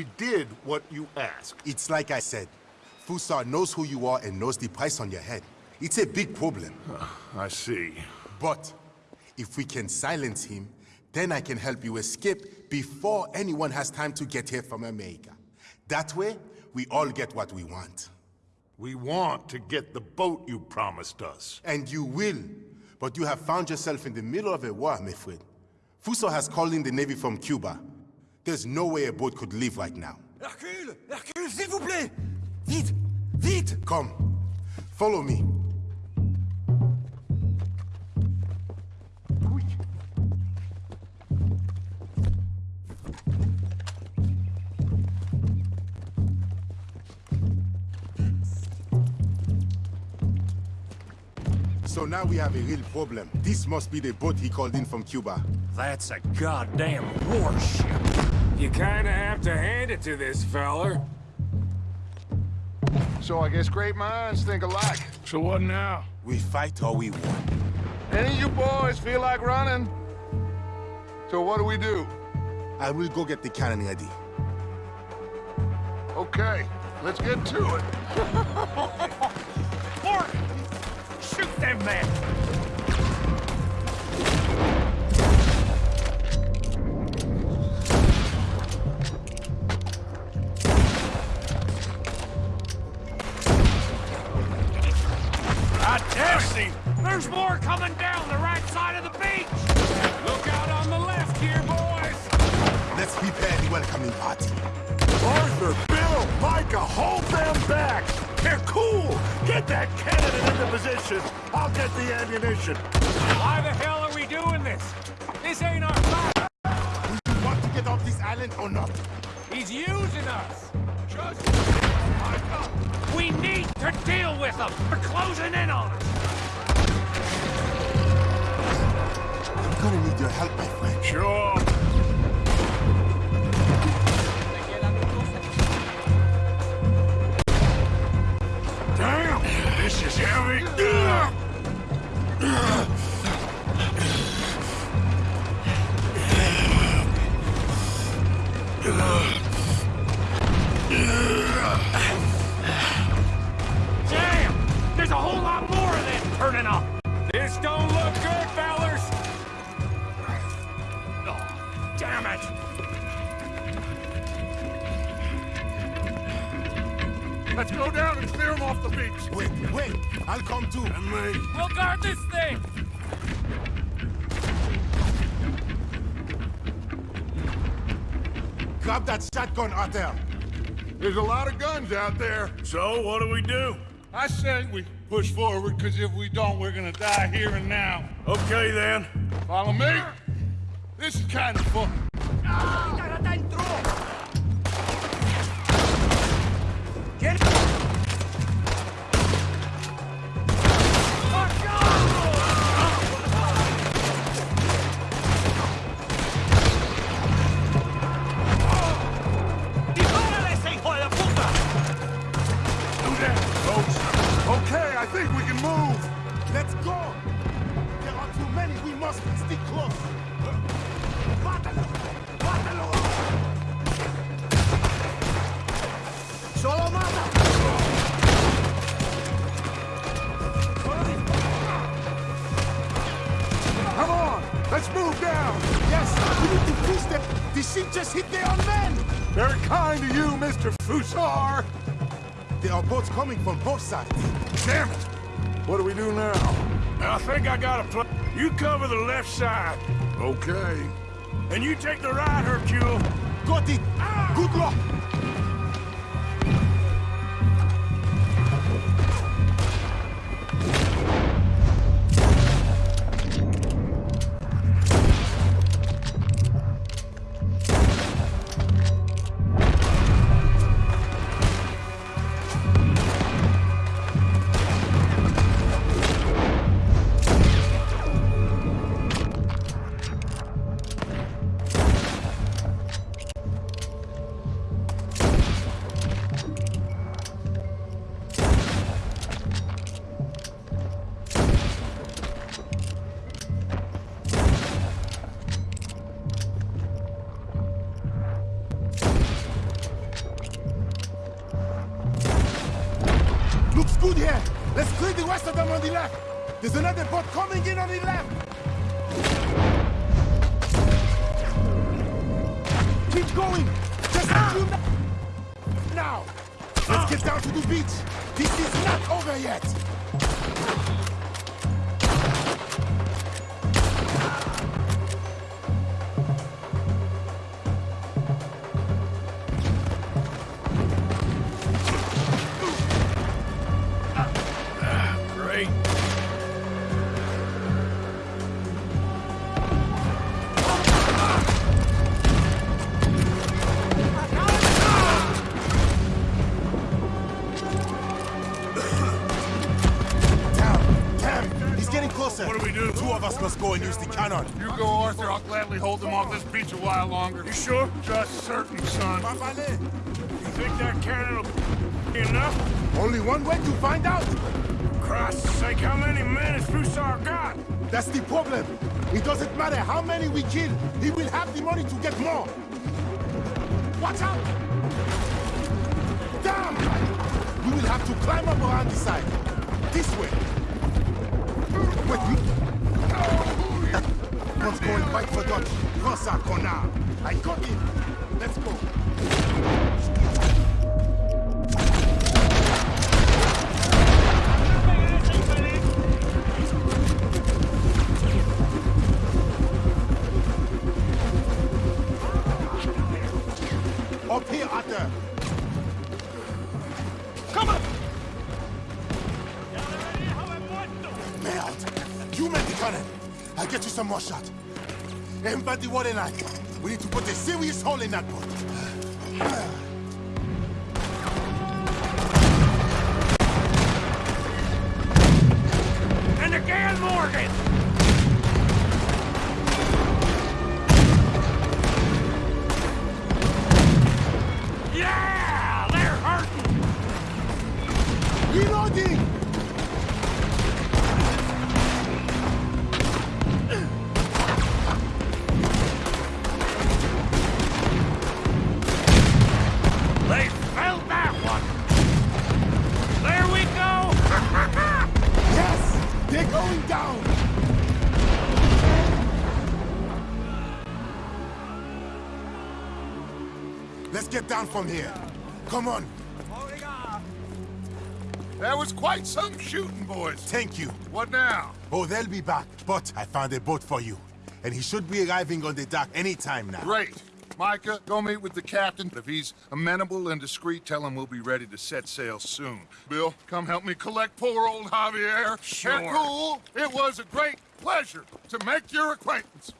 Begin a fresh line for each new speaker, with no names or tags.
We did what you asked.
It's like I said. Fussar knows who you are and knows the price on your head. It's a big problem.
Uh, I see.
But if we can silence him, then I can help you escape before anyone has time to get here from America. That way, we all get what we want.
We want to get the boat you promised us.
And you will. But you have found yourself in the middle of a war, my friend. Fussar has called in the Navy from Cuba. There's no way a boat could leave right now.
Hercule Hercule, s'il vous plaît Vite Vite
Come. Follow me. So now we have a real problem. This must be the boat he called in from Cuba.
That's a goddamn warship.
You kinda have to hand it to this feller.
So I guess great minds think alike.
So what now?
We fight or we won.
Any of you boys feel like running? So what do we do?
I will go get the cannon ready.
Okay, let's get to it.
Morgan! Shoot them men! You! There's more coming down the right side of the beach!
Look out on the left here, boys!
Let's prepare the welcoming party.
Arthur, Bill, Micah, hold them back! They're cool! Get that cannon into position! I'll get the ammunition!
Why the hell are we doing this? This ain't our fight!
Do you want to get off this island or not?
He's using us! Just... Micah! We need to deal with them! They're closing in on us!
I'm gonna need your help, my friend.
Sure.
Let's go down and clear them off the beach!
Wait, wait! I'll come too.
And me.
We'll guard this thing!
Grab that shotgun, Arthur.
There's a lot of guns out there.
So, what do we do?
I say we push forward, because if we don't, we're gonna die here and now.
Okay, then.
Follow me? This is kind of fun.
Just hit their own men.
Very kind of you, Mr. Fussar.
There are boats coming from both sides.
Damn it. What do we do now?
I think I got a plan. You cover the left side,
Okay.
and you take the right, Hercule.
Got it. Ah! Good luck. Good here. Let's clear the rest of them on the left. There's another boat coming in on the left. Keep going. Just a few na- now. Let's get down to the beach. This is not over yet. Us must go and use the cannon.
You go, Arthur. I'll gladly hold them off this beach a while longer. You sure? Just certain, son. You think that cannon will be enough?
Only one way to find out.
Christ's sake, how many men has Fussar got?
That's the problem. It doesn't matter how many we kill. He will have the money to get more. Watch out! Damn! We will have to climb up around the side. This way. Wait, you... One's going right for Dutch. Ça, connard. I got him. Let's go. Cannon. I'll get you some more shot. Everybody water line. We need to put a serious hole in that boat.
Morgan!
Let's get down from here. Come on.
That was quite some shooting, boys.
Thank you.
What now?
Oh, they'll be back. But I found a boat for you. And he should be arriving on the dock any time now.
Great. Micah, go meet with the captain. If he's amenable and discreet, tell him we'll be ready to set sail soon. Bill, come help me collect poor old Javier.
Sure.
Cool. it was a great pleasure to make your acquaintance.